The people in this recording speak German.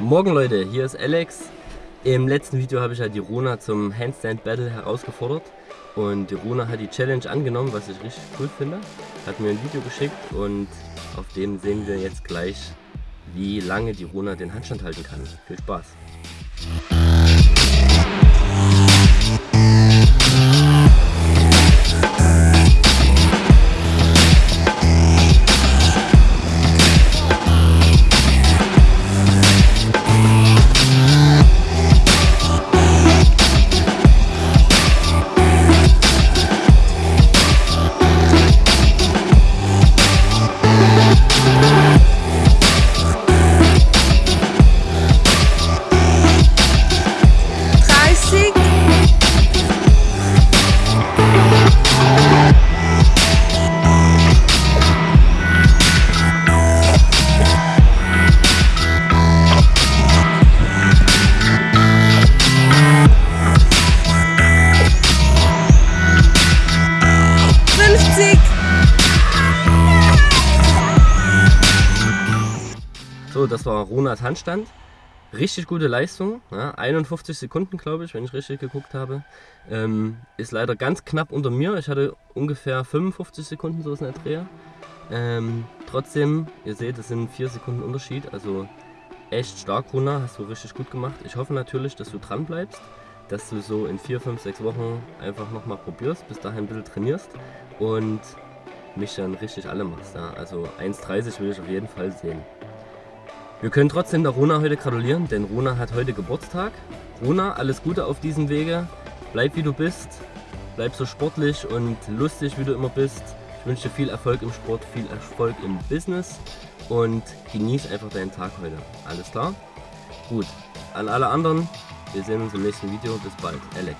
Morgen Leute, hier ist Alex. Im letzten Video habe ich ja die Rona zum Handstand Battle herausgefordert und die Rona hat die Challenge angenommen, was ich richtig cool finde. Hat mir ein Video geschickt und auf dem sehen wir jetzt gleich, wie lange die Rona den Handstand halten kann. Viel Spaß! So, das war Ronas Handstand. Richtig gute Leistung, ja, 51 Sekunden glaube ich, wenn ich richtig geguckt habe. Ähm, ist leider ganz knapp unter mir, ich hatte ungefähr 55 Sekunden so in der Dreh. Ähm, trotzdem, ihr seht, es sind 4 Sekunden Unterschied, also echt stark Rona, hast du richtig gut gemacht. Ich hoffe natürlich, dass du dran bleibst, dass du so in 4, 5, 6 Wochen einfach nochmal probierst, bis dahin ein bisschen trainierst und mich dann richtig alle machst. Ja. Also 1,30 will ich auf jeden Fall sehen. Wir können trotzdem der Rona heute gratulieren, denn Rona hat heute Geburtstag. Rona, alles Gute auf diesem Wege. Bleib wie du bist. Bleib so sportlich und lustig wie du immer bist. Ich wünsche dir viel Erfolg im Sport, viel Erfolg im Business und genieß einfach deinen Tag heute. Alles klar? Gut. An alle anderen, wir sehen uns im nächsten Video. Bis bald. Alex.